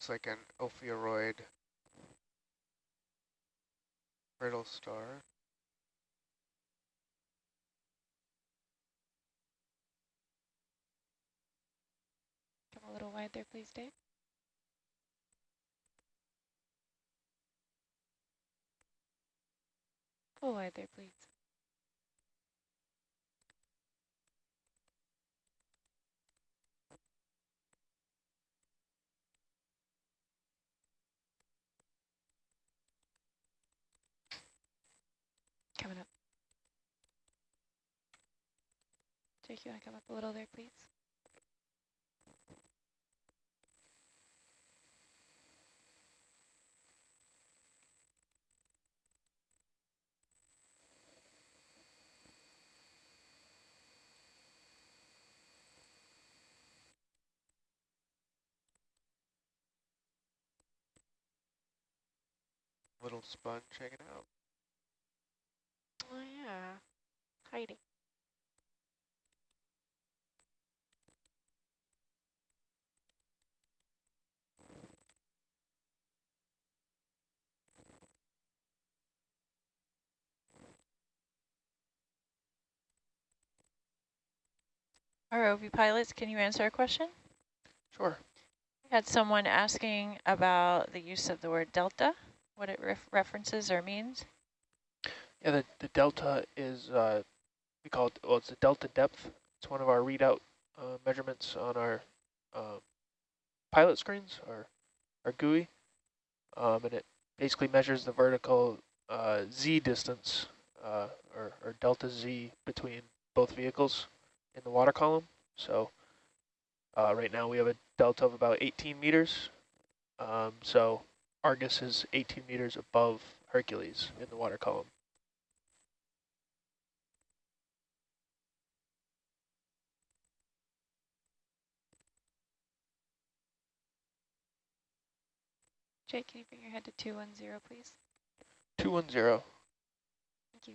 looks like an ophiuroid brittle star. Come a little wide there, please, Dave. Pull wide there, please. Coming up. Jake, you want to come up a little there, please? Little sponge hanging out. Oh yeah, hiding. ROV pilots, can you answer a question? Sure. We had someone asking about the use of the word delta, what it ref references or means. Yeah, the, the delta is, uh, we call it, well, it's the delta depth. It's one of our readout uh, measurements on our uh, pilot screens, our, our GUI. Um, and it basically measures the vertical uh, Z distance, uh, or, or delta Z between both vehicles in the water column. So uh, right now we have a delta of about 18 meters. Um, so Argus is 18 meters above Hercules in the water column. Jake, can you bring your head to 210, please? 210. Thank you.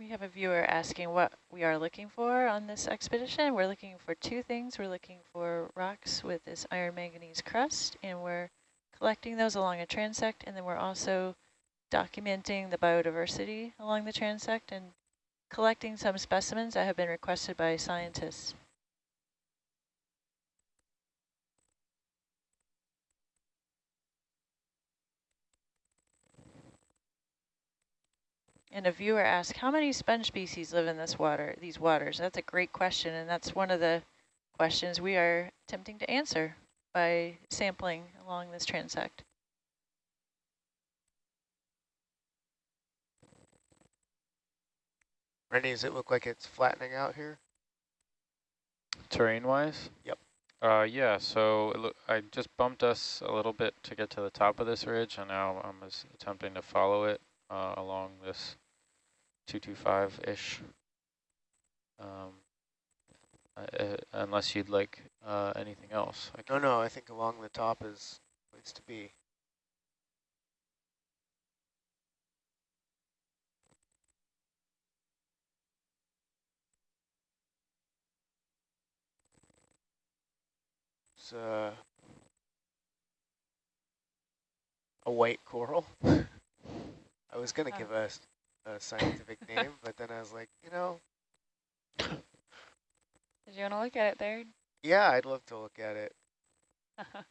We have a viewer asking what we are looking for on this expedition. We're looking for two things. We're looking for rocks with this iron manganese crust, and we're collecting those along a transect, and then we're also documenting the biodiversity along the transect and collecting some specimens that have been requested by scientists. And a viewer asked, how many sponge species live in this water, these waters? That's a great question, and that's one of the questions we are attempting to answer by sampling along this transect. Rennie, does it look like it's flattening out here? Terrain-wise? Yep. Uh, yeah, so I just bumped us a little bit to get to the top of this ridge, and now I'm attempting to follow it uh, along this 225-ish. Um, uh, unless you'd like uh, anything else. no, no, I think along the top is needs to be. It's uh, a white coral. I was going to oh. give a, a scientific name, but then I was like, you know. Did you want to look at it there? Yeah, I'd love to look at it. Uh-huh.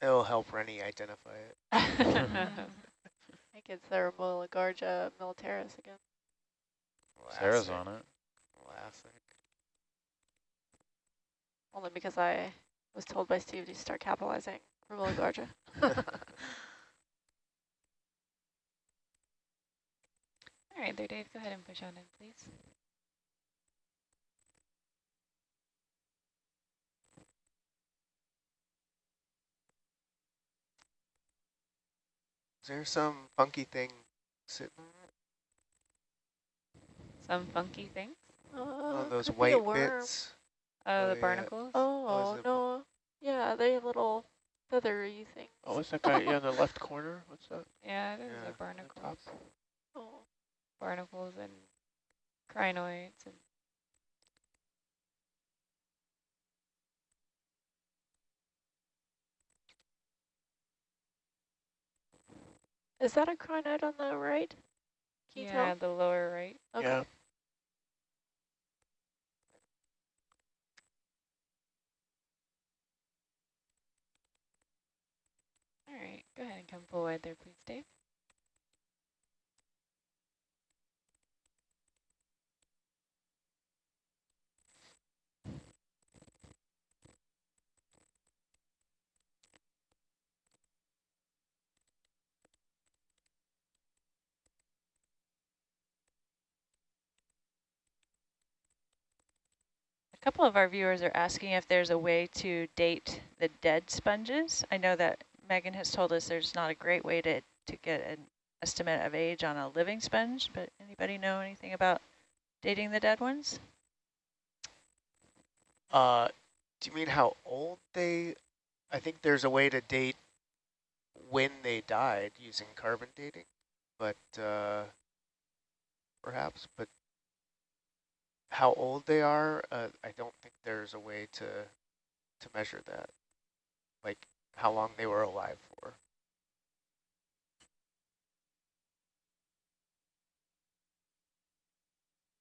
It'll help Rennie identify it. I think it's the Remolagarja militaris again. Sarah's on it. Classic. Only because I was told by Steve to start capitalizing Remolagarja. All right, there, Dave. Go ahead and push on in, please. Is there some funky thing sitting there? Some funky thing. Uh, on those could be a white bits? Oh, Oh, the yeah. barnacles. Oh, is it- no. Yeah, they have little feathery things. Oh, what's that guy yeah, in the left corner? What's that? Yeah, those Yeah, are the. Oh. Barnacles and crinoids and Is that a crinoid on the right? Can you yeah, the lower right. Okay. Yeah. All right, go ahead and come forward there, please, Dave. Couple of our viewers are asking if there's a way to date the dead sponges. I know that Megan has told us there's not a great way to, to get an estimate of age on a living sponge, but anybody know anything about dating the dead ones? Uh, do you mean how old they? I think there's a way to date when they died using carbon dating, but uh, perhaps, but how old they are, uh, I don't think there's a way to to measure that, like how long they were alive for.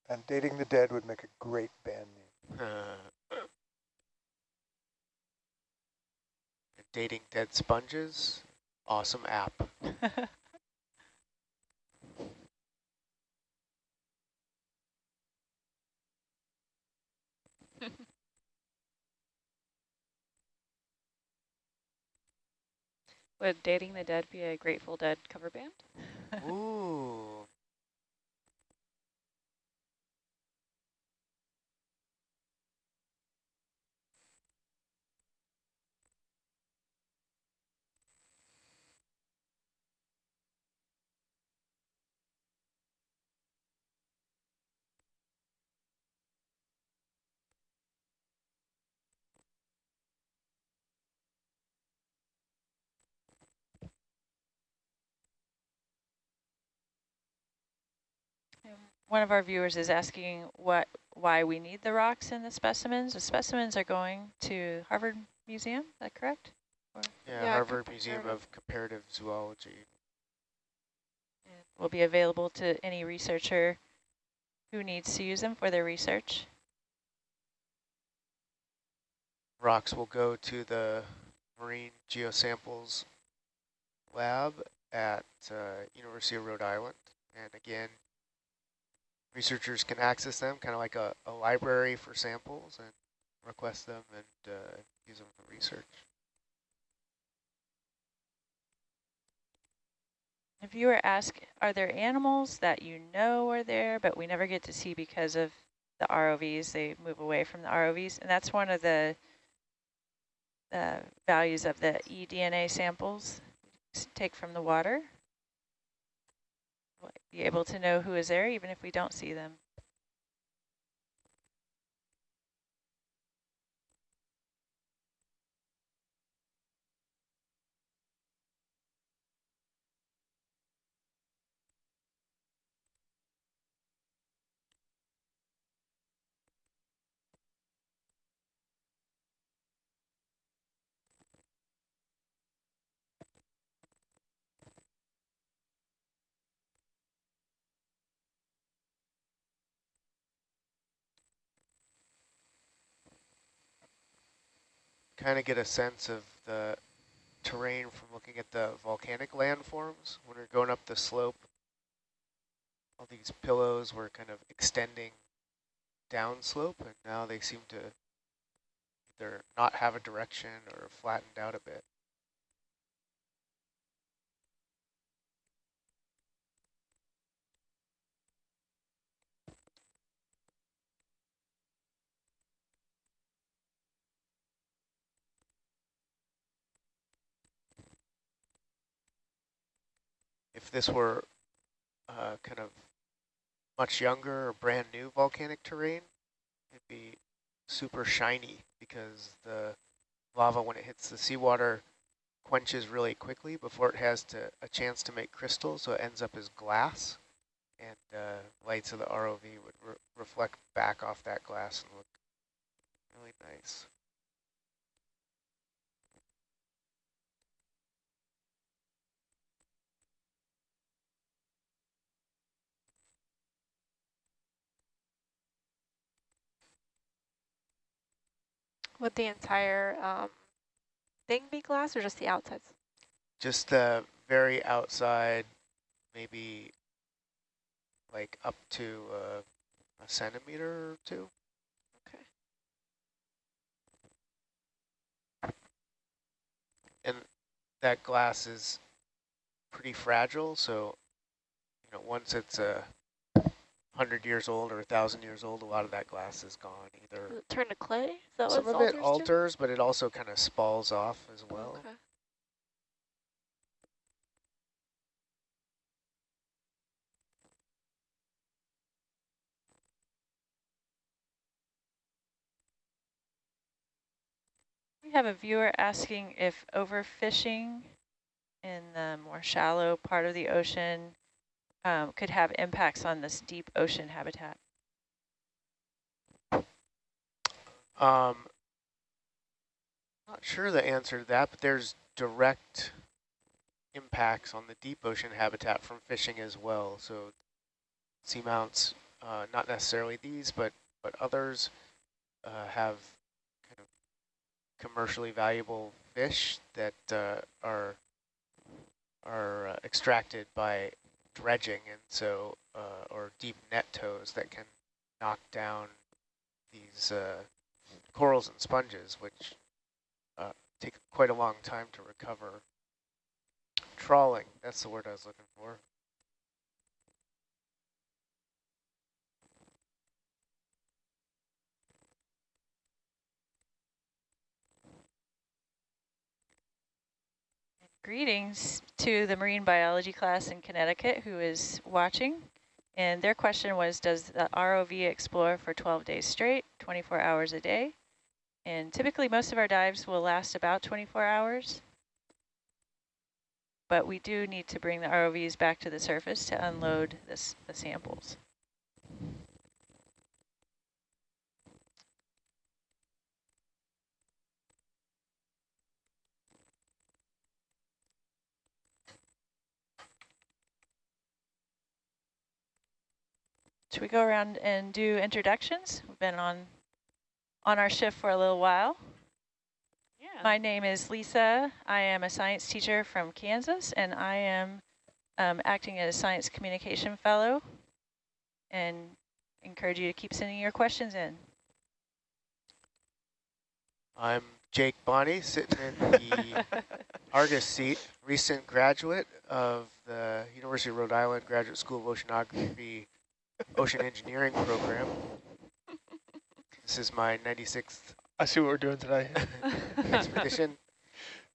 And Dating the Dead would make a great band name. Dating dead sponges, awesome app. Would Dating the Dead be a Grateful Dead cover band? Ooh. One of our viewers is asking what why we need the rocks in the specimens. The specimens are going to Harvard Museum, is that correct? Yeah, Yeah, Harvard Museum of Comparative Zoology. Will be available to any researcher who needs to use them for their research. Rocks will go to the Marine Geosamples Lab at uh, University of Rhode Island. And again, researchers can access them kind of like a, a library for samples and request them and uh, use them for research. A viewer asked, are there animals that you know are there, but we never get to see because of the ROVs? They move away from the ROVs, and that's one of the uh, values of the eDNA samples take from the water. Be able to know who is there, even if we don't see them. Kind of get a sense of the terrain from looking at the volcanic landforms. When we're going up the slope, all these pillows were kind of extending downslope, and now they seem to either not have a direction or flattened out a bit. If this were uh, kind of much younger or brand new volcanic terrain, it'd be super shiny because the lava, when it hits the seawater, quenches really quickly before it has to a chance to make crystals, so it ends up as glass. And uh, lights of the ROV would re reflect back off that glass and look really nice. Would the entire um, thing be glass or just the outsides? Just the very outside, maybe like up to uh, a centimeter or two. Okay. And that glass is pretty fragile, so you know once it's a hundred years old or a thousand years old, a lot of that glass is gone. Either Does it turn to clay? Is that some what of it alters to? alters, but it also kind of spalls off as well. Okay. We have a viewer asking if overfishing in the more shallow part of the ocean um, could have impacts on this deep ocean habitat. Um, not sure the answer to that, but there's direct impacts on the deep ocean habitat from fishing as well. So seamounts, uh, not necessarily these, but but others uh, have kind of commercially valuable fish that uh, are are uh, extracted by dredging, and so uh, or deep net tows that can knock down these uh, corals and sponges, which uh, take quite a long time to recover. Trawling, that's the word I was looking for. Greetings to the marine biology class in Connecticut who is watching. And their question was, does the ROV explore for 12 days straight, 24 hours a day? And typically most of our dives will last about 24 hours. But we do need to bring the ROVs back to the surface to unload this, the samples. Should we go around and do introductions? We've been on on our shift for a little while. Yeah. My name is Lisa. I am a science teacher from Kansas, and I am um, acting as a science communication fellow and encourage you to keep sending your questions in. I'm Jake Bonney, sitting in the Argus seat, recent graduate of the University of Rhode Island Graduate School of Oceanography Ocean Engineering Program. This is my 96th I see what we're doing today. expedition.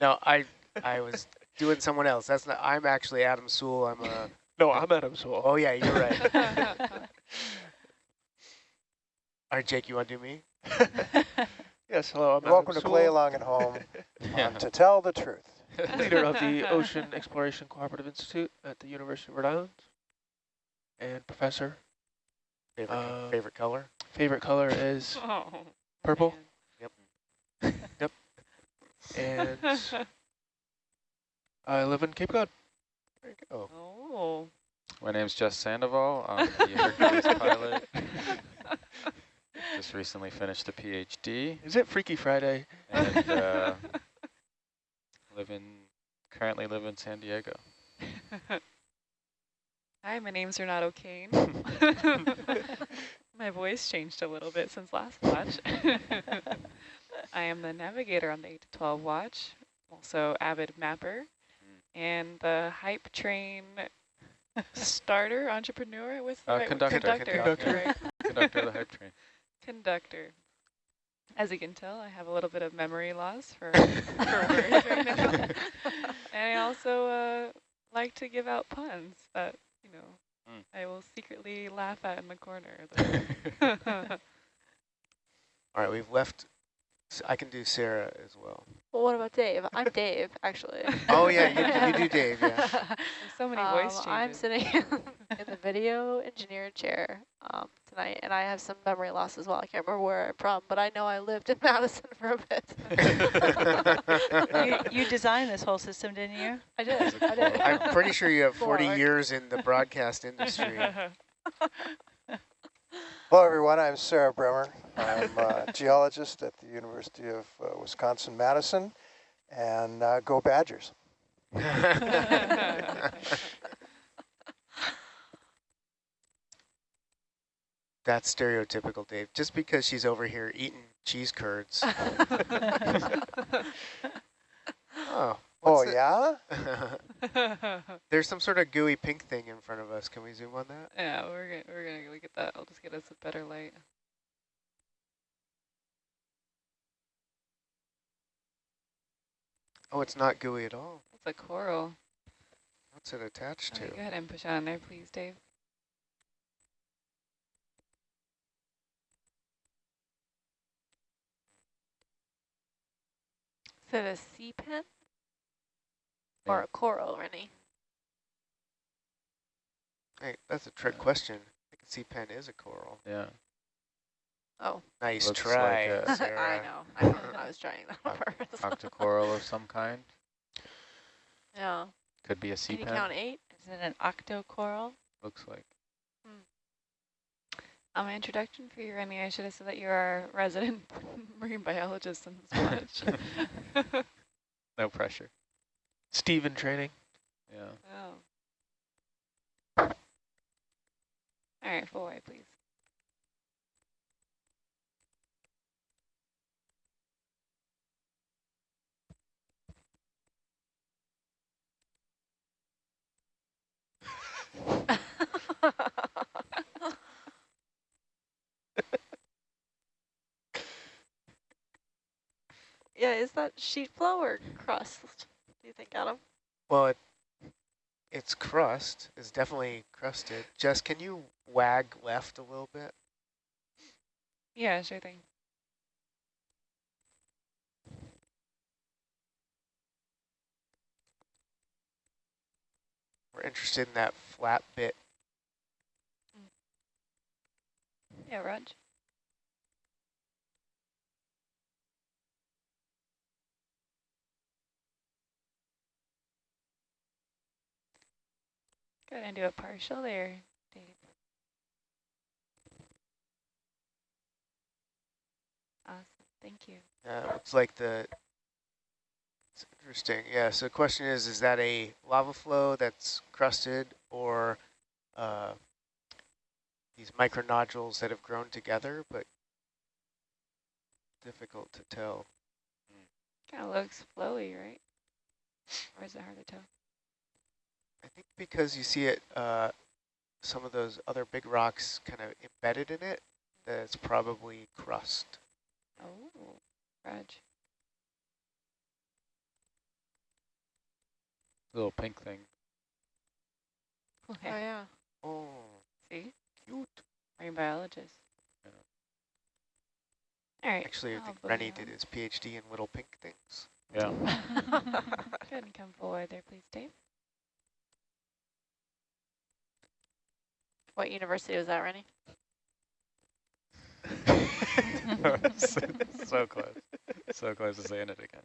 No, I I was doing someone else. That's not. I'm actually Adam Soule. I'm a. no, I'm Adam Soule. Oh yeah, you're right. All right, Jake, you want to do me? yes, hello, I'm Welcome Adam to play along at home on To Tell the Truth. leader of the Ocean Exploration Cooperative Institute at the University of Rhode Island, and professor. Favorite Uh, favorite color? Favorite color is oh, purple, man. Yep. yep. And I live in Cape Cod. There you go. Oh. My name's Jess Sandoval. I'm the Hercules pilot. Just recently finished a PhD Is it Freaky Friday? and uh, live in currently live in San Diego. Hi, my name's Renato Kane. my voice changed a little bit since last watch. I am the navigator on the 8 to 12 watch, also avid mapper, and the hype train starter, entrepreneur with Uh, right, conductor, conductor, conductor. right. Conductor of the hype train. conductor. As you can tell, I have a little bit of memory loss for, for words right now. and I also uh, like to give out puns that, you know, Mm. I will secretly laugh at in the corner. All right, we've left. S- I can do Sarah as well. Well, what about Dave? I'm Dave, actually. Oh, yeah, you- you do Dave, yeah. There's so many voice Um, changes. I'm sitting in the video engineer chair um, tonight, and I have some memory loss as well. I can't remember where I'm from, but I know I lived in Madison for a bit. you, you designed this whole system, didn't you? I did. I did. I'm pretty sure you have 40 Lord. years in the broadcast industry. Hello, everyone. I'm Sarah Bremer. I'm a geologist at the University of uh, Wisconsin-Madison, and uh, go Badgers. That's stereotypical, Dave. Just because she's over here eating cheese curds. oh. Oh, what's yeah? There's some sort of gooey pink thing in front of us. Can we zoom on that? yeah, we're gonna we're gonna look at that. I'll just get us a better light. Oh, it's not gooey at all. It's a coral. What's it attached Okay, to? go ahead and push on there, please, Dave. Is it a sea pen or Yeah. a coral, Rennie? Hey, that's a trick question. I can see pen is a coral. Yeah. Oh, Nice Looks try, like a- I know. I know. I was trying that on Oct- purpose. Octocoral of some kind. yeah. Could be a sea Can you pen. count eight? Is it an octocoral? Looks like. Hmm. On my introduction for you, Rennie, I should have said that you're a resident marine biologist in this watch. No pressure. Steven training. Yeah. oh. All right, full white, please. yeah, is that sheet flow or crust? Do you think, Adam? Well, it, its crust is definitely crusted. Jess, can you wag left a little bit? Yeah, sure thing. We're interested in that flat bit. Yeah, Raj. Go ahead and do a partial there, Dave. Awesome, thank you. Uh, looks like the. It's interesting. Yeah. So the question is: Is that a lava flow that's crusted, or uh, these micronodules that have grown together, but difficult to tell. Kind of looks flowy, right? Or is it hard to tell? I think because you see it, uh, some of those other big rocks kind of embedded in it, that it's probably crust. Oh, Raj. Little pink thing. Oh, yeah. Oh, See? cute. Marine biologist. All right. Actually, I I'll think put Rennie it did his PhD in little pink things. Yeah. Go ahead and come forward there, please, Dave. What university was that, Rennie? so, so close. So close to saying it again.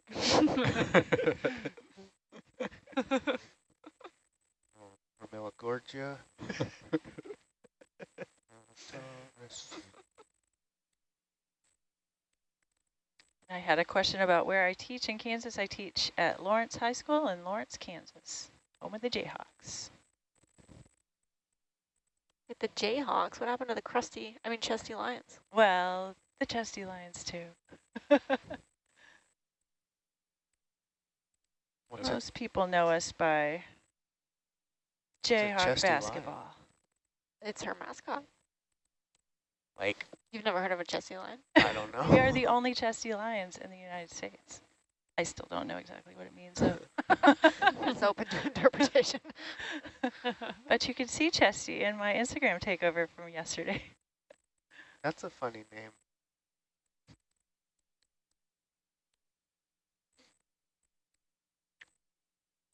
Romilogorgia. I had a question about where I teach in Kansas. I teach at Lawrence High School in Lawrence, Kansas, home of the Jayhawks. With the Jayhawks, what happened to the crusty, I mean chesty lions? Well, the Chesty Lions too. What's it? Most people know us by Jayhawk Chesty Lion? basketball. It's her mascot. Like, You've never heard of a chesty lion? I don't know. We are the only Chesty Lions in the United States. I still don't know exactly what it means though. it's open to interpretation. But you can see Chesty in my Instagram takeover from yesterday. That's a funny name.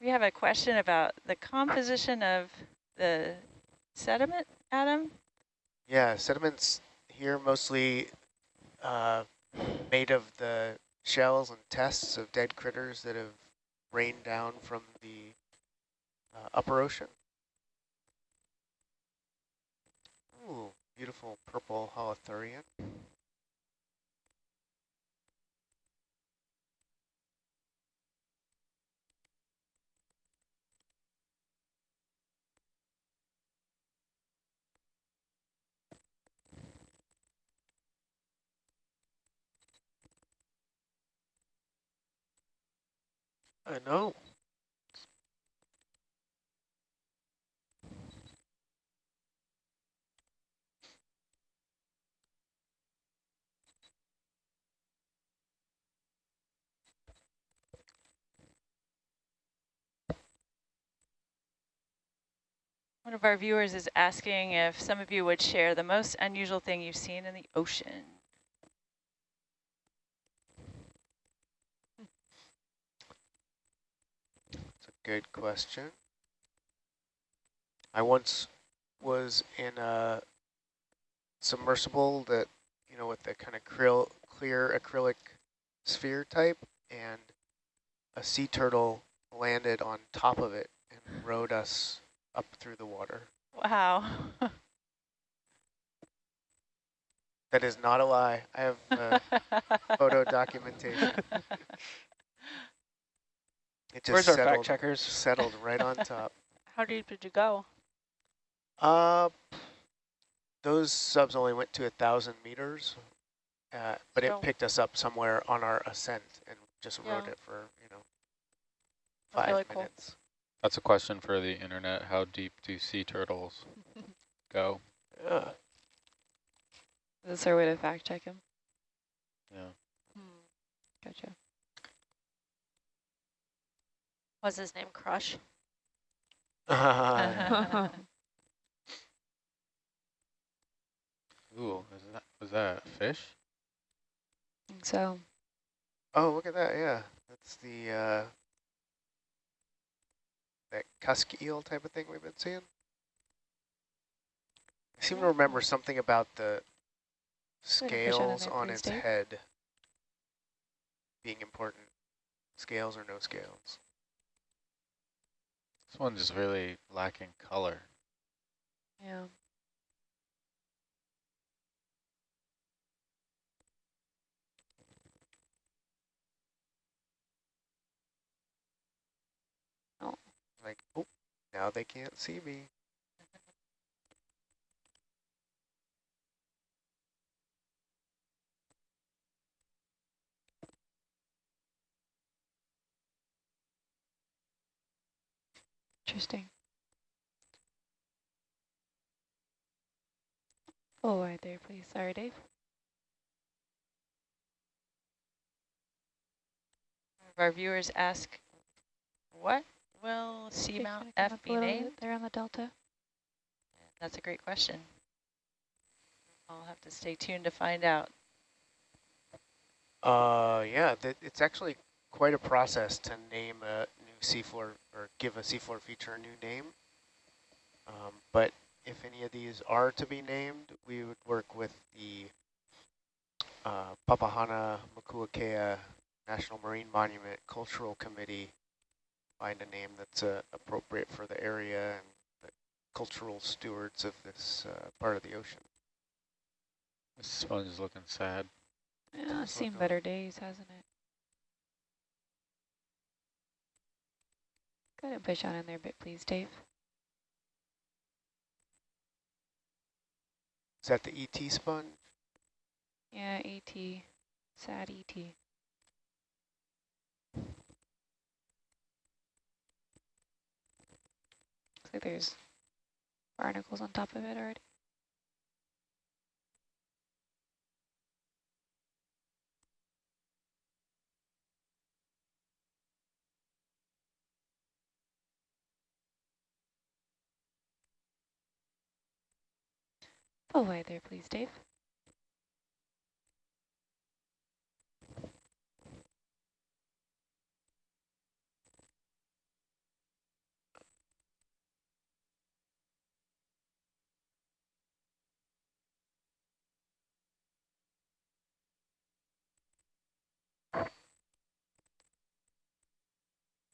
We have a question about the composition of the sediment, Adam. Yeah, sediments here mostly uh, made of the shells and tests of dead critters that have rained down from the uh, upper ocean. Ooh, beautiful purple holothurian. I know. One of our viewers is asking if some of you would share the most unusual thing you've seen in the ocean. It's a good question. I once was in a submersible that, you know, with the kind of clear acrylic sphere type, and a sea turtle landed on top of it and rode us up through the water. Wow. That is not a lie. I have uh, photo documentation. It just Where's our settled, fact checkers? settled right on top. How deep did you go? Uh, those subs only went to a thousand meters, uh, but So- it picked us up somewhere on our ascent and just rode it for, you know, five really cool. Minutes. That's a question for the internet. How deep do sea turtles go? Yeah. Is this our way to fact check him? Yeah. Gotcha. Was his name Crush? Ooh, is that was that a fish? think so. oh, look at that, yeah. That's the, uh, that cusk eel type of thing we've been seeing. I seem to remember something about the Good fish out of scales on its Dave. head being important. Scales or no scales. This one's just really lacking color. Yeah. Like, oh, now they can't see me. Interesting. Oh, right there, please. Sorry, Dave. Our viewers ask, what will They Seamount kinda come F up a be little named? bit there on the delta. That's a great question. I'll have to stay tuned to find out. Uh, yeah, th it's actually quite a process to name a new seafloor or give a seafloor feature a new name. Um, but if any of these are to be named, we would work with the uh, Papahana Makuakea National Marine Monument Cultural Committee, find a name that's uh, appropriate for the area and the cultural stewards of this uh, part of the ocean. This sponge is looking sad. Yeah, it's seen go- better days, hasn't it? Go ahead and push on in there a bit, please, Dave. Is that the ET sponge? Yeah, ET. Sad E ET. Like there's barnacles on top of it already. Pull wide there, please, Dave.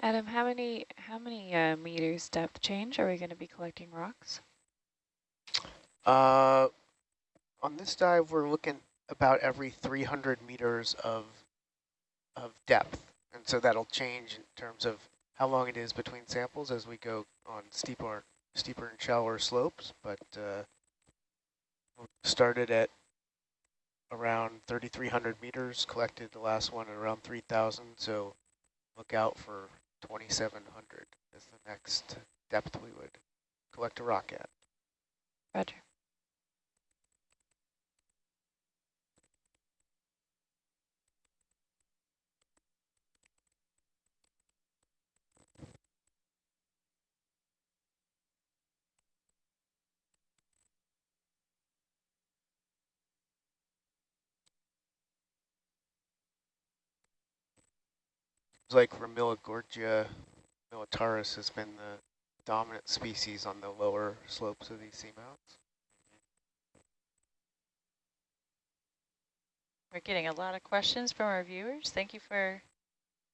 Adam, how many how many uh, meters depth change are we going to be collecting rocks? Uh, on this dive, we're looking about every 300 meters of of depth, and so that'll change in terms of how long it is between samples as we go on steeper, steeper and shallower slopes. But uh, we started at around 3,300 meters, collected the last one at around 3,000. So look out for 2,700 is the next depth we would collect a rock at. Roger. Like Ramillagorgia militaris has been the dominant species on the lower slopes of these seamounts. We're getting a lot of questions from our viewers. Thank you for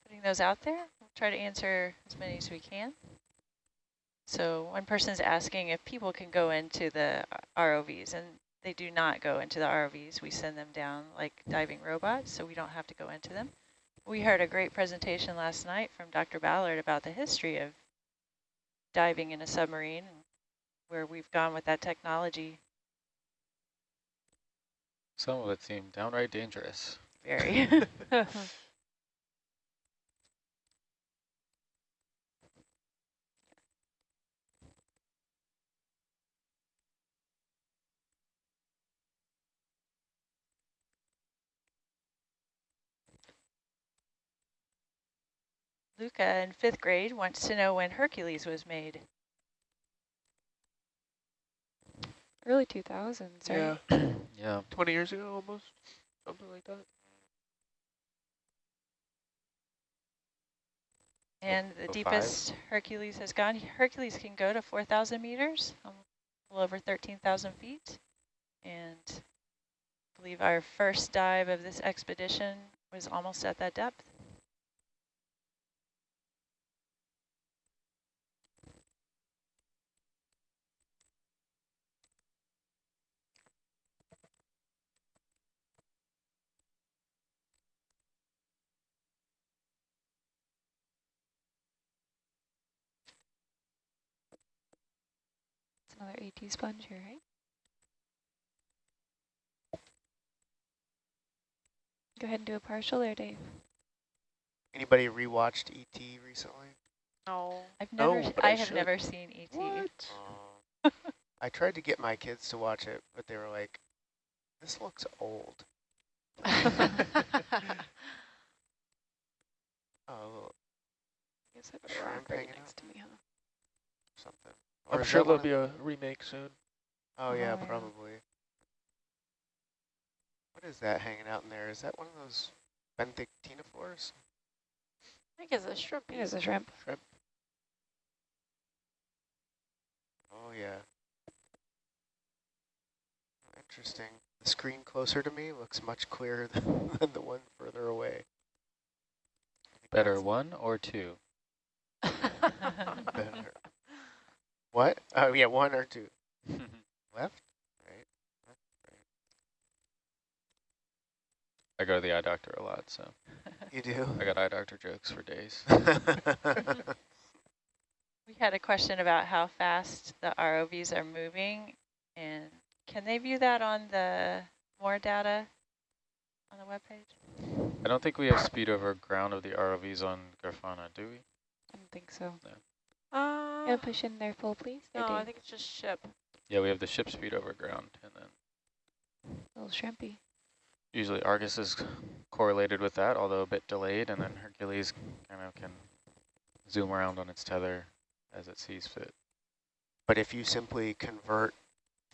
putting those out there. We'll try to answer as many as we can. So one person is asking if people can go into the ROVs, and they do not go into the ROVs. We send them down like diving robots, so we don't have to go into them. We heard a great presentation last night from Dr. Ballard about the history of diving in a submarine, and where we've gone with that technology Some of it seemed downright dangerous. very. Luca in fifth grade wants to know when Hercules was made. Early 2000s, right? Yeah, Yeah. 20 years ago almost, something like that. And the oh, five? deepest Hercules has gone, Hercules can go to 4,000 meters, um, a little over 13,000 feet. And I believe our first dive of this expedition was almost at that depth. Another ET sponge here, right? Go ahead and do a partial there, Dave. Anybody rewatched ET recently? No. I've No, never, but I, I have should. never seen E ET. Uh, I tried to get my kids to watch it, but they were like, this looks old. Oh, Guess I have a rock right hanging next to me, huh? something. I'm sure there'll be a remake soon. Oh yeah, Oh, yeah. probably. What is that hanging out in there? Is that one of those benthic-ctenophores? I think it's a shrimp. It is a shrimp. Shrimp? Oh yeah. Interesting. The screen closer to me looks much clearer than, than the one further away. Better one or two? better. What? Oh yeah, one or two. Left? Right? Left, right. I go to the eye doctor a lot, so You do? I got eye doctor jokes for days. We had a question about how fast the ROVs are moving, and can they view that on the more data on the webpage? I don't think we have speed over ground of the ROVs on Grafana, do we? I don't think so. Uh, Gonna push in there full, please. No, I think it's just ship. Yeah, we have the ship speed over ground, and then a Little shrimpy. usually Argus is correlated with that, although a bit delayed, and then Hercules kind of can zoom around on its tether as it sees fit. But if you simply convert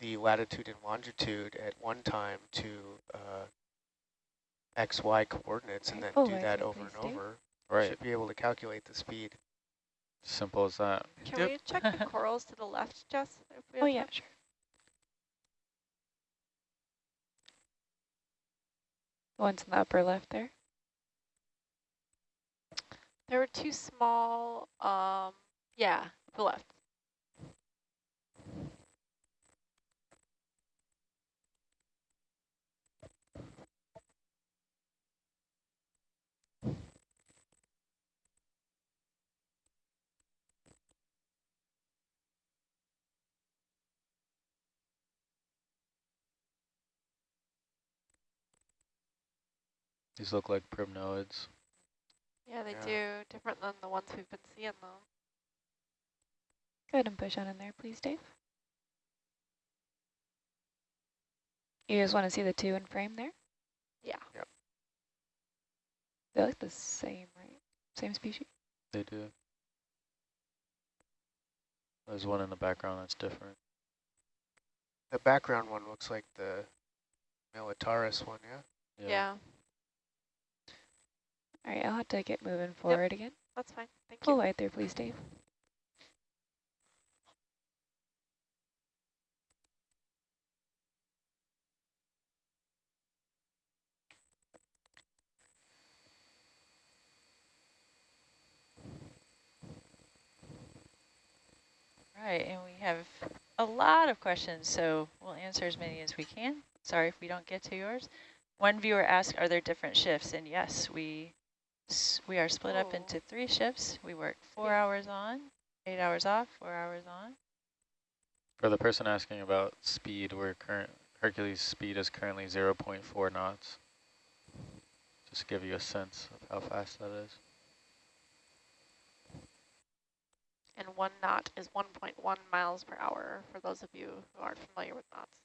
the latitude and longitude at one time to uh, x, y coordinates and then Careful, do that over and please, Dave. over, you Right, should be able to calculate the speed. Simple as that. Can Yep. we check the corals to the left, Jess? If we Oh have yeah, time? sure. The ones in the upper left there. There were two small, um, yeah, the left. These look like primnoids. Yeah, they Yeah. do. Different than the ones we've been seeing, though. Go ahead and push on in there, please, Dave. You guys want to see the two in frame there? Yeah. Yep. They look the same, right? Same species? They do. There's one in the background that's different. The background one looks like the Militaris one, yeah? Yeah, All right, I'll have to get moving forward again. that's fine. Thank Pull you. right there, please, Dave. Right, and we have a lot of questions, so we'll answer as many as we can. Sorry if we don't get to yours. One viewer asked, are there different shifts? And yes, we we are split up Oh. into three shifts. We work four hours on, eight hours off, four hours on. For the person asking about speed, we're current Hercules speed is currently 0.4 knots. Just to give you a sense of how fast that is. And one knot is 1.1 miles per hour, for those of you who aren't familiar with knots.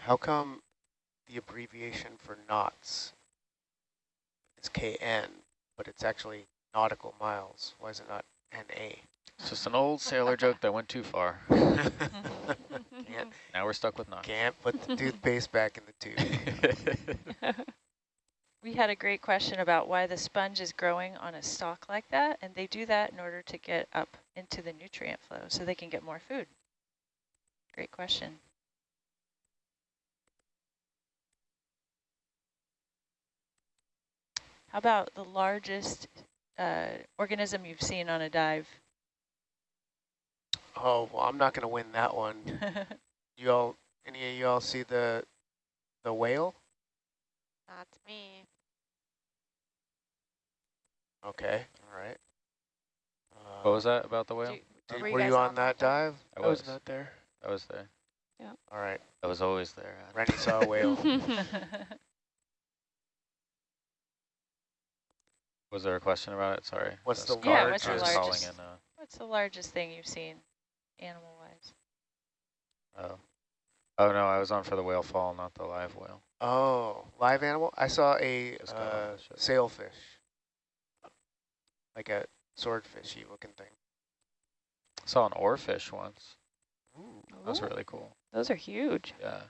How come the abbreviation for knots is KN, but it's actually nautical miles? Why is it not NA? It's just an old sailor joke that went too far. can't, Now we're stuck with knots. can't put the toothpaste back in the tube. We had a great question about why the sponge is growing on a stalk like that, and they do that in order to get up into the nutrient flow so they can get more food. Great question. How about the largest uh, organism you've seen on a dive? Oh, well, I'm not going to win that one. You all, any of you all see the the whale? Not me. Okay, all right. Uh, what was that about the whale? Do- did- were you were you on on that that dive? I I was was. not there. I was there. Yeah. All right, I was always there. Adam. Rennie saw a whale. Was there a question about it? Sorry. What's the Yeah, what's the I was calling largest? in, uh, What's the largest thing you've seen animal-wise? oh. Oh no, I was on for the whale fall, not the live whale. Oh, live animal? I saw a Just got off uh, sailfish, like a swordfishy looking thing. I Saw an oarfish once. Ooh. That was really cool. Those are huge. Yeah.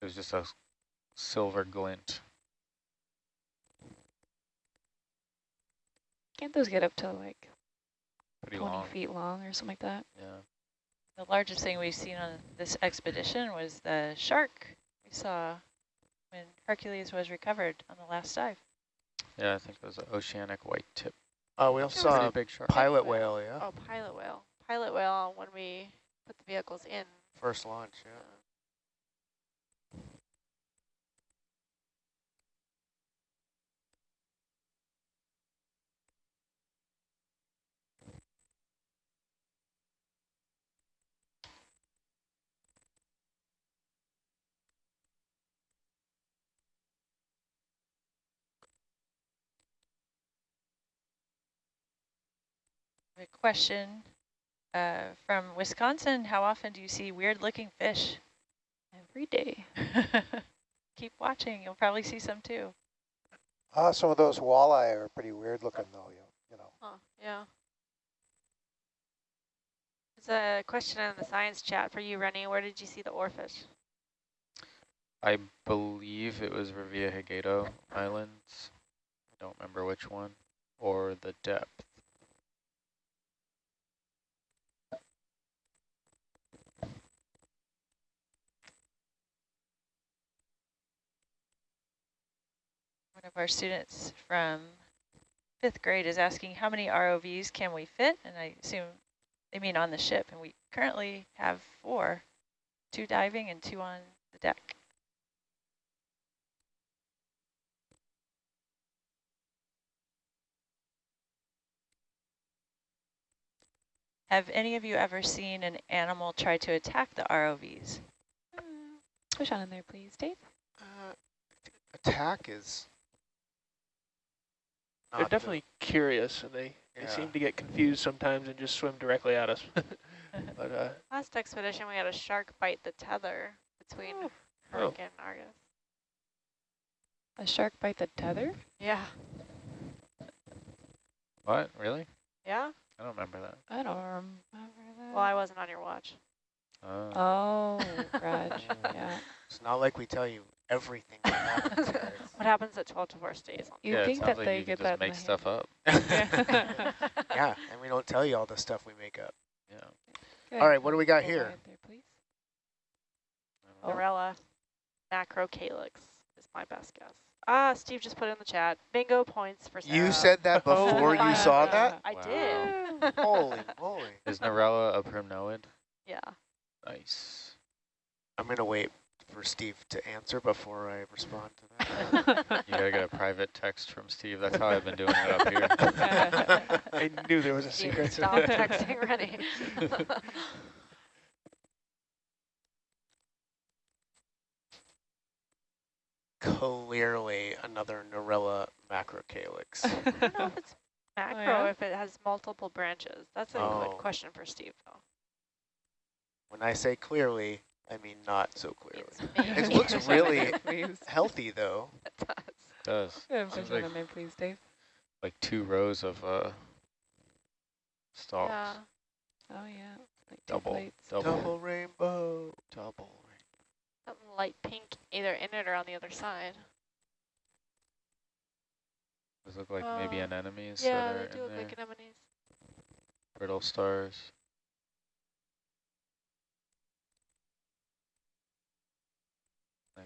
It was just a silver glint. Can't those get up to like Pretty 20 long. feet long or something like that? Yeah. The largest thing we've seen on this expedition was the shark we saw when Hercules was recovered on the last dive. Yeah, I think it was an oceanic white tip. Oh, we also saw a big shark. pilot whale, yeah. Oh, pilot whale. Pilot whale when we put the vehicles in. First launch, yeah. Uh, A question uh, from Wisconsin. How often do you see weird looking fish? Every day. Keep watching. You'll probably see some too. Uh, some of those walleye are pretty weird looking though, you, you know. Huh, yeah. There's a question in the science chat for you, Rennie. Where did you see the oarfish? I believe it was Revillagigedo Islands. I don't remember which one. Or the depth. One of our students from fifth grade is asking how many ROVs can we fit? And I assume they mean on the ship. And we currently have four, two diving and two on the deck. Have any of you ever seen an animal try to attack the ROVs? Push on in there, please, Dave. Uh, attack is. They're not the- definitely curious, and they, they Yeah. seem to get confused sometimes and just swim directly at us. but uh, Last expedition, we had a shark bite the tether between Oh. Hercules and Argus. A shark bite the tether? Yeah. What? Really? Yeah? I don't remember that. I don't remember that. Well, I wasn't on your watch. Oh. Oh, Raj. yeah. It's not like we tell you everything that happens, guys. What happens at 12 to 4 stays on You yeah, think that like they you get could that just make the stuff up. yeah, and we don't tell you all the stuff we make up. Yeah. Good. All right, what do we got Go here? wide There, please. I don't know. Narella macrocalyx is my best guess. Ah, Steve just put it in the chat. Bingo points for Sarah. You said that before you saw that? I Wow. did. Holy moly. Is Narella a primnoid? yeah. Nice. I'm going to wait for Steve to answer before I respond to that. You gotta get a private text from Steve. That's how I've been doing it up here. I knew there was a Steve, secret. Stop texting Rennie. Clearly another Narella macrocalyx. I don't know if it's oh, macro, yeah? if it has multiple branches. That's a Oh. good question for Steve, though. when I say clearly, I mean not so clearly. It looks Push on in really healthy though. It does. does. Yeah, Seems push like, in please, Dave. like two rows of uh stalks. Yeah. Oh, yeah. Like Double. plates. Double. Double rainbow. Double Something light pink either in it or on the other side. Those look like maybe Uh, anemones yeah, that are they do in look there. like anemones. Brittle stars.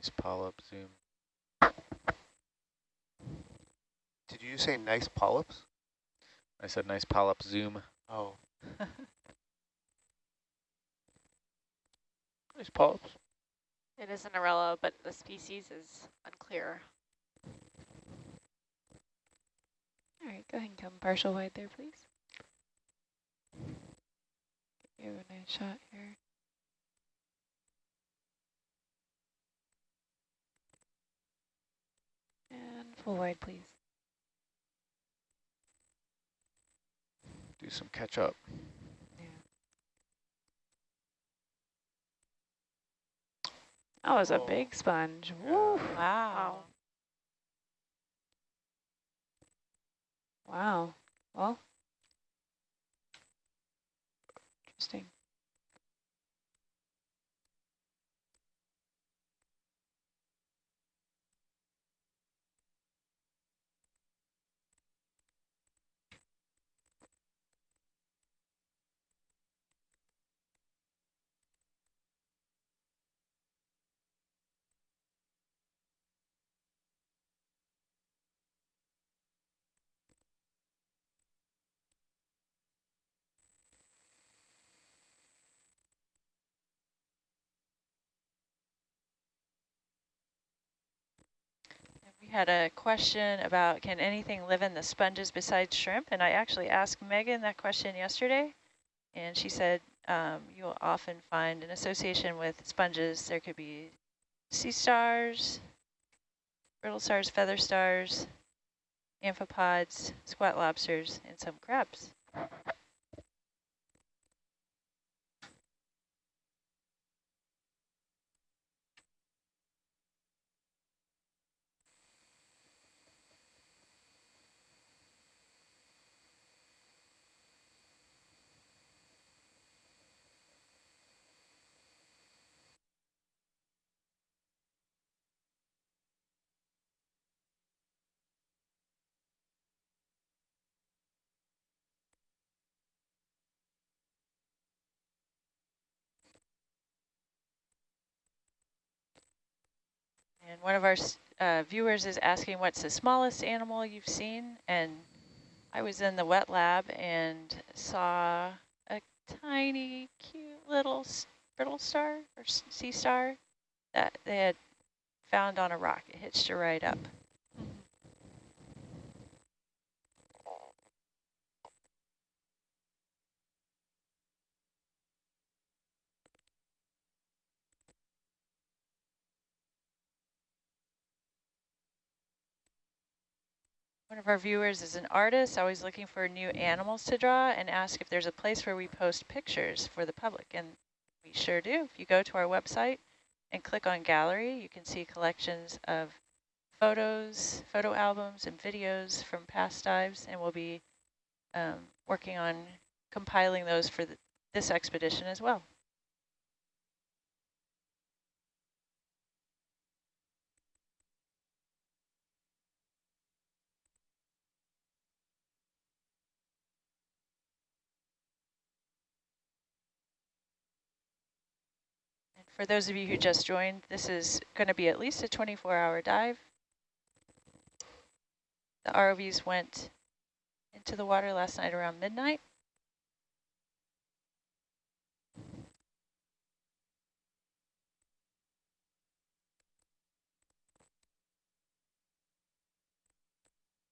Nice polyp zoom. Did you say nice polyps? I said nice polyp zoom. Oh, Nice polyps. It is a Narella, but the species is unclear. All right, go ahead and come partial wide there, please. Give you a nice shot here. And full wide, please. Do some catch up. Yeah. That was a Oh. big sponge. Yeah. Woo. Wow. Wow. Well. Interesting. Had a question about can anything live in the sponges besides shrimp? And I actually asked Megan that question yesterday, and she said um, you'll often find an association with sponges. There could be sea stars, brittle stars, feather stars, amphipods, squat lobsters, and some crabs. And one of our uh, viewers is asking what's the smallest animal you've seen? And I was in the wet lab and saw a tiny, cute little brittle star or sea star that they had found on a rock. It hitched a right up. One of our viewers is an artist, always looking for new animals to draw and ask if there's a place where we post pictures for the public. And we sure do. If you go to our website and click on gallery, you can see collections of photos, photo albums, and videos from past dives. And we'll be um, working on compiling those for the, this expedition as well. For those of you who just joined, this is going to be at least a 24-hour dive. The ROVs went into the water last night around midnight.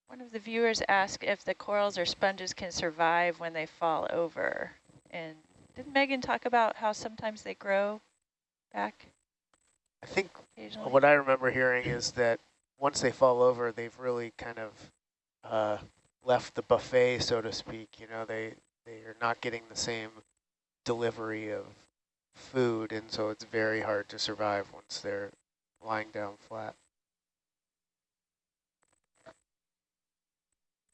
One of the viewers asked if the corals or sponges can survive when they fall over. And didn't Megan talk about how sometimes they grow back? I think what I remember hearing is that once they fall over, they've really kind of uh, left the buffet, so to speak. You know, they they are not getting the same delivery of food, and so it's very hard to survive once they're lying down flat.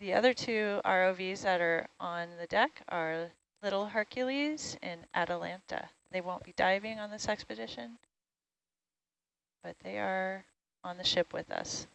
The other two ROVs that are on the deck are Little Hercules and Atalanta. They won't be diving on this expedition, but they are on the ship with us.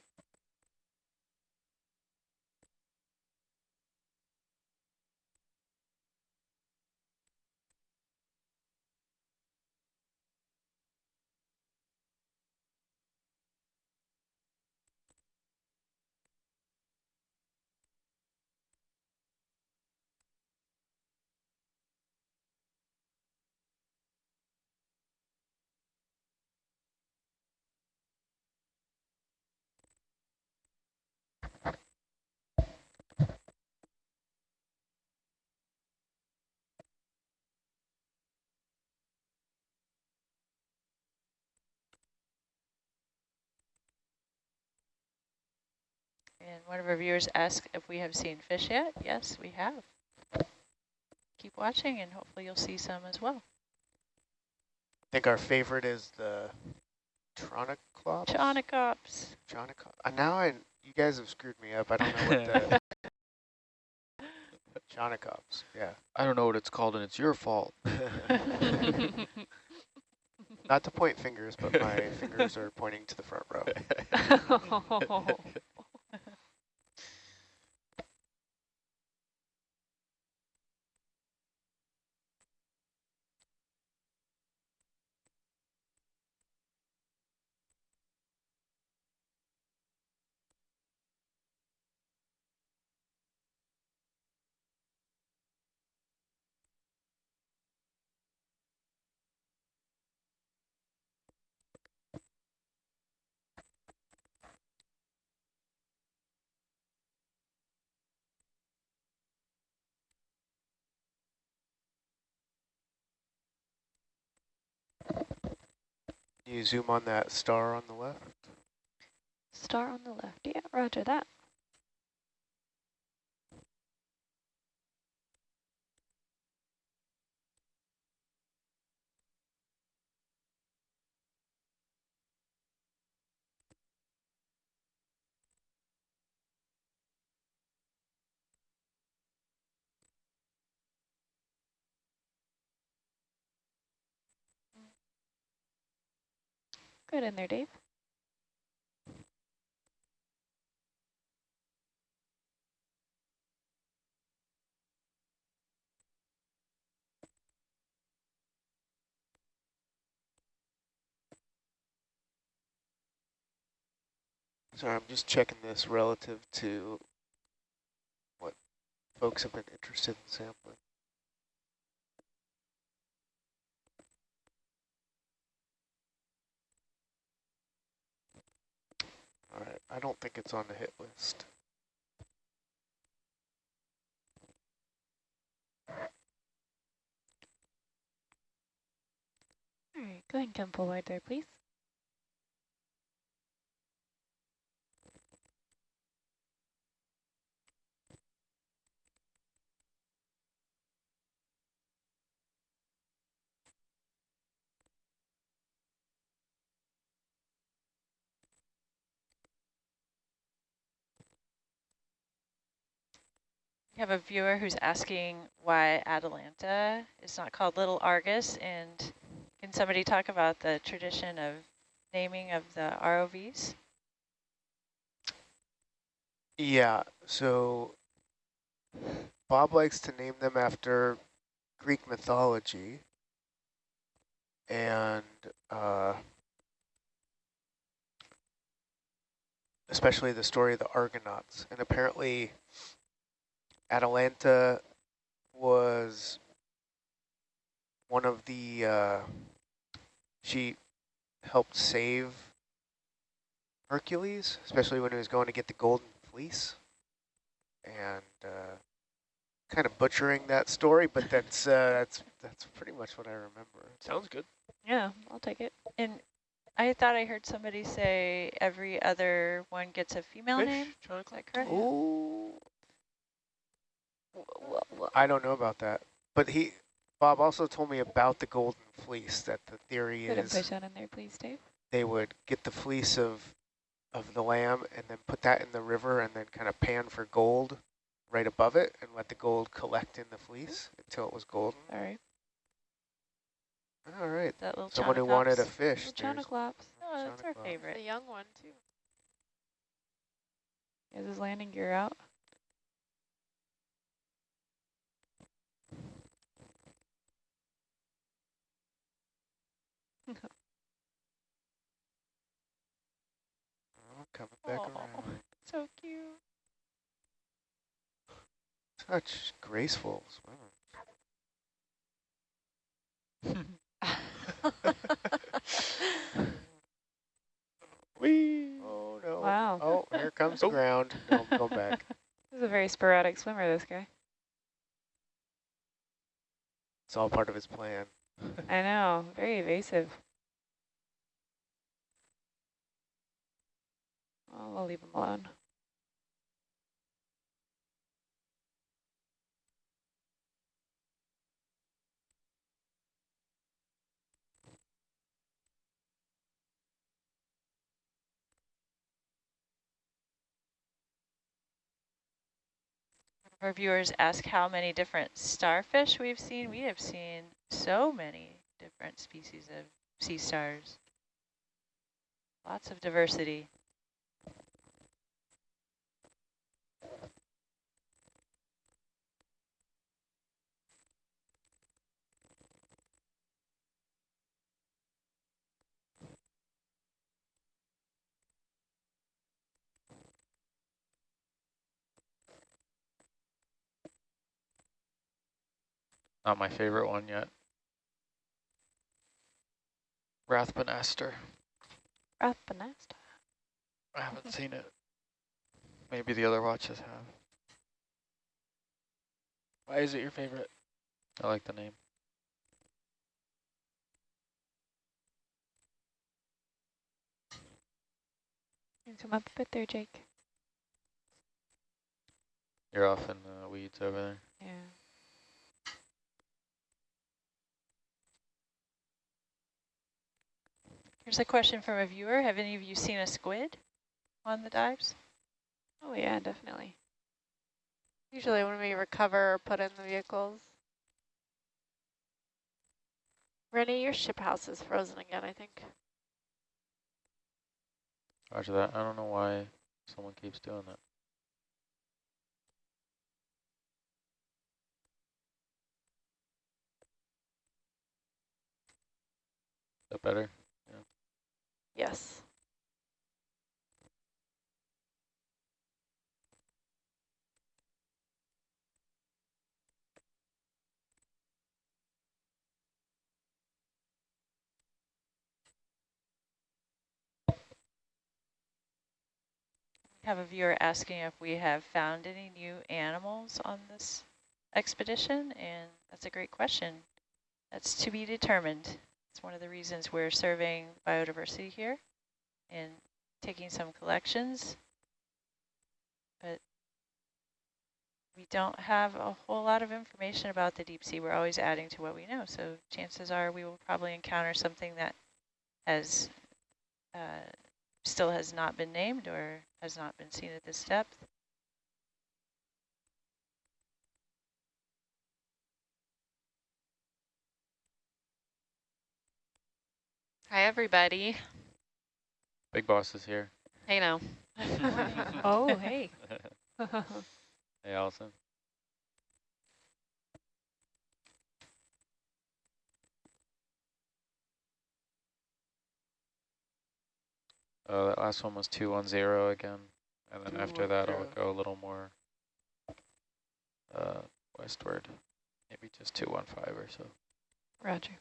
And one of our viewers asked if we have seen fish yet. Yes, we have. Keep watching and hopefully you'll see some as well. I think our favorite is the Tronychlops. Tronychops. Tronychops. Uh, now I, you guys have screwed me up. I don't know what the... Tronychops, yeah. I don't know what it's called and it's your fault. Not to point fingers, but my fingers are pointing to the front row. Can you zoom on that star on the left? Star on the left. Yeah, roger that. Good in there, Dave. Sorry, I'm just checking this relative to what folks have been interested in sampling. All right, I don't think it's on the hit list. All right, go ahead and come forward there, please. We have a viewer who's asking why Atalanta is not called Little Argus, and can somebody talk about the tradition of naming of the ROVs? Yeah, so Bob likes to name them after Greek mythology and uh, especially the story of the Argonauts. And apparently Atalanta was one of the, uh, she helped save Hercules, especially when he was going to get the golden fleece. And uh, kind of butchering that story, but that's uh, that's that's pretty much what I remember. Sounds good. Yeah, I'll take it. And I thought I heard somebody say every other one gets a female Fish, name. China Is club. that correct? Ooh. I don't know about that, but he, Bob also told me about the golden fleece. That the theory Go ahead and is push that in there, please, Dave. they would get the fleece of of the lamb and then put that in the river and then kind of pan for gold right above it and let the gold collect in the fleece until it was golden. All right. All right. That little Someone who wanted a fish. China there's- Oh, that's our favorite. The young one, too. Is his landing gear out? Oh, coming back Aw. around. So cute. Such graceful swimmer. Whee! Oh, oh no. Wow. Oh, here comes the Oh. ground. No, I'm going back. This is a very sporadic swimmer, this guy. It's all part of his plan. I know, very evasive. We'll leave him alone. Our viewers ask how many different starfish we've seen. We have seen so many different species of sea stars. Lots of diversity. Not my favorite one yet. Rathbunaster. Rathbanasta. I haven't seen it. Maybe the other watches have. Why is it your favorite? I like the name. You come up a bit there, Jake. You're off in the weeds over there. Yeah. Here's a question from a viewer. Have any of you seen a squid on the dives? Oh yeah, definitely. Usually when we recover or put in the vehicles. Rennie, your ship house is frozen again, I think. Roger that. I don't know why someone keeps doing that. Is that better? Yes. have a viewer asking if we have found any new animals on this expedition, and that's a great question. That's to be determined. It's one of the reasons we're surveying biodiversity here and taking some collections, but we don't have a whole lot of information about the deep sea. We're always adding to what we know, so chances are we will probably encounter something that has uh, still has not been named or has not been seen at this depth. Hi, everybody. Big boss is here. Hey, now. oh, hey. hey, Allison. Uh, that last one was 210 again. And then after that, I'll go a little more uh, westward. Maybe just 215 or so. Roger.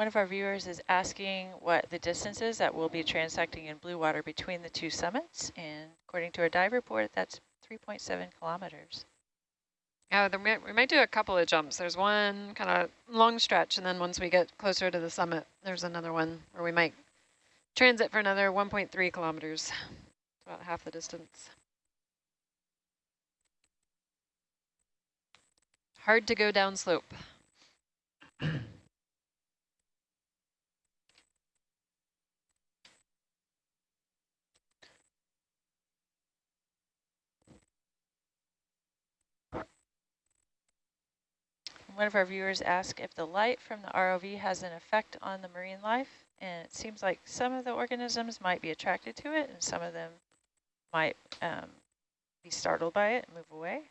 One of our viewers is asking what the distance is that we'll be transecting in blue water between the two summits. And according to our dive report, that's 3.7 kilometers. Yeah, we might do a couple of jumps. There's one kind of long stretch, and then once we get closer to the summit, there's another one where we might transit for another 1.3 kilometers, about half the distance. Hard to go down One of our viewers asked if the light from the ROV has an effect on the marine life, and it seems like some of the organisms might be attracted to it, and some of them might um, be startled by it and move away.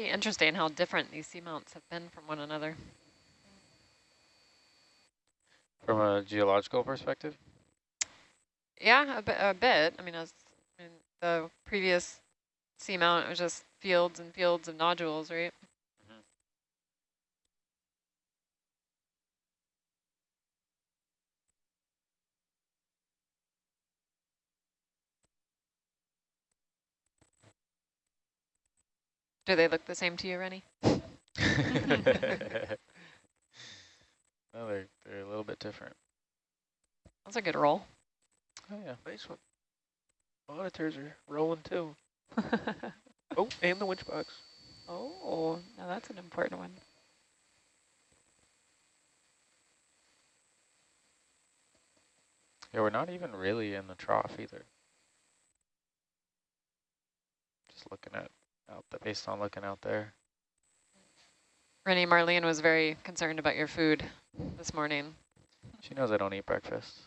Pretty interesting how different these seamounts have been from one another. From a geological perspective? Yeah, a, bit. A bit. I mean, was, I mean, the previous seamount was just fields and fields of nodules, right? Do they look the same to you, Rennie? no, they're, they're a little bit different. That's a good roll. Oh, yeah. Nice one. Monitors are rolling too. Oh, and the winch box. oh, now that's an important one. Yeah, we're not even really in the trough either. Just looking at out the based on looking out there. Rennie Marlene was very concerned about your food this morning. She knows I don't eat breakfast.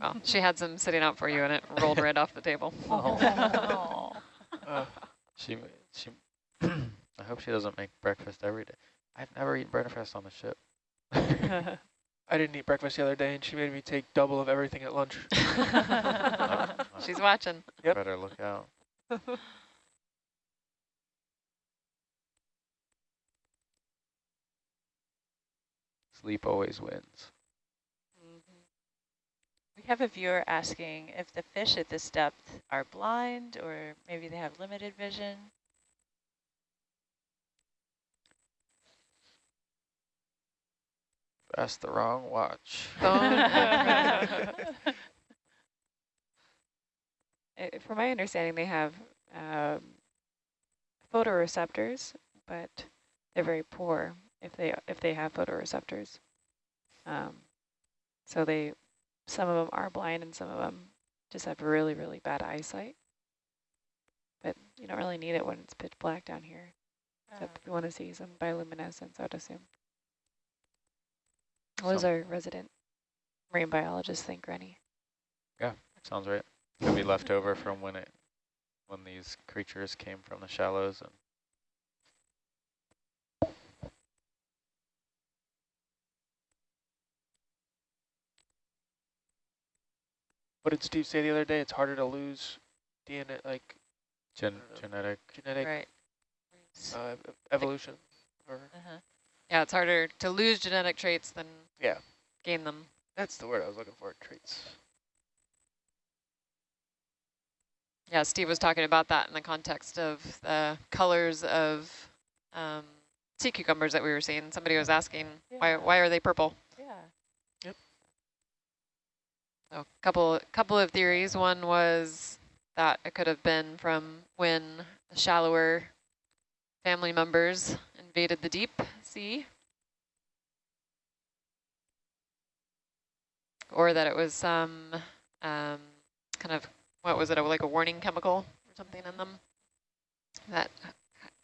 Well, she had some sitting out for you and it rolled right off the table. Oh. Uh, She she. I hope she doesn't make breakfast every day. I've never eaten breakfast on the ship. I didn't eat breakfast the other day, and she made me take double of everything at lunch. She's watching. Yep. Better look out. Sleep always wins. We have a viewer asking if the fish at this depth are blind or maybe they have limited vision. That's the wrong watch. Uh, From my understanding, they have um, photoreceptors, but they're very poor if they if they have photoreceptors. Um, so they, some of them are blind, and some of them just have really really bad eyesight. But you don't really need it when it's pitch black down here. Except if you want to see some bioluminescence, I would assume. What does our resident marine biologist think, Rennie? Yeah, sounds right. Could be left over from when it when these creatures came from the shallows and What did Steve say the other day? It's harder to lose DNA, like gen Uh, genetic. genetic Right. uh, ev- evolution. Or Uh-huh. Yeah, it's harder to lose genetic traits than Yeah. gain them. that's the word I was looking for. Traits. Yeah, Steve was talking about that in the context of the colors of um, sea cucumbers that we were seeing. Somebody was asking, why, why are they purple? Yeah. So a couple, couple of theories. One was that it could have been from when the shallower family members invaded the deep sea. Or that it was some um, kind of, what was it, like a warning chemical or something in them that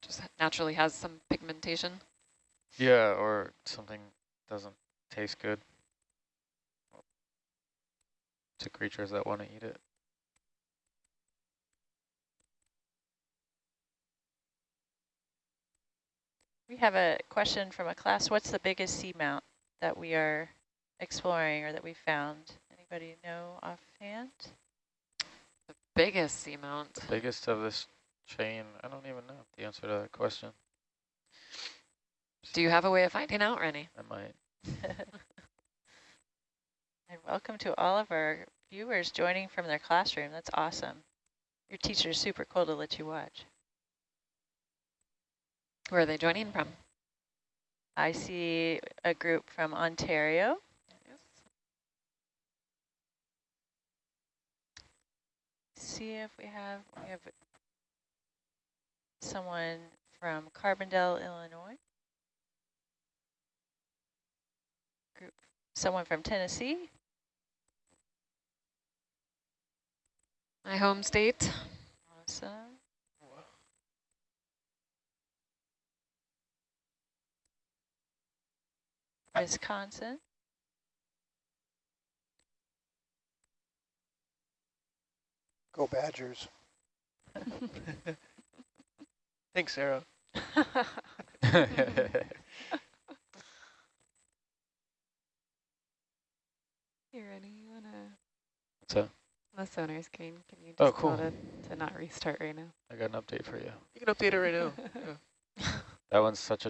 just naturally has some pigmentation. Yeah, or something doesn't taste good to creatures that want to eat it. We have a question from a class. What's the biggest seamount that we are exploring or that we found? Anybody know offhand? The biggest seamount. The biggest of this chain, I don't even know the answer to that question. Do you have a way of finding out, Rennie? I might. And welcome to all of our viewers joining from their classroom. That's awesome. Your teacher is super cool to let you watch. Where are they joining from? I see a group from Ontario. See if we have we have someone from Carbondale, Illinois. Group someone from Tennessee. My home state. Awesome. Wisconsin. Go Badgers. Thanks, Sarah. Hey, Rennie, you uh, want to, So on the sonar screen, can you Oh, cool. tell it to not restart right now? I got an update for you. You can update it right now. Yeah. That one's such a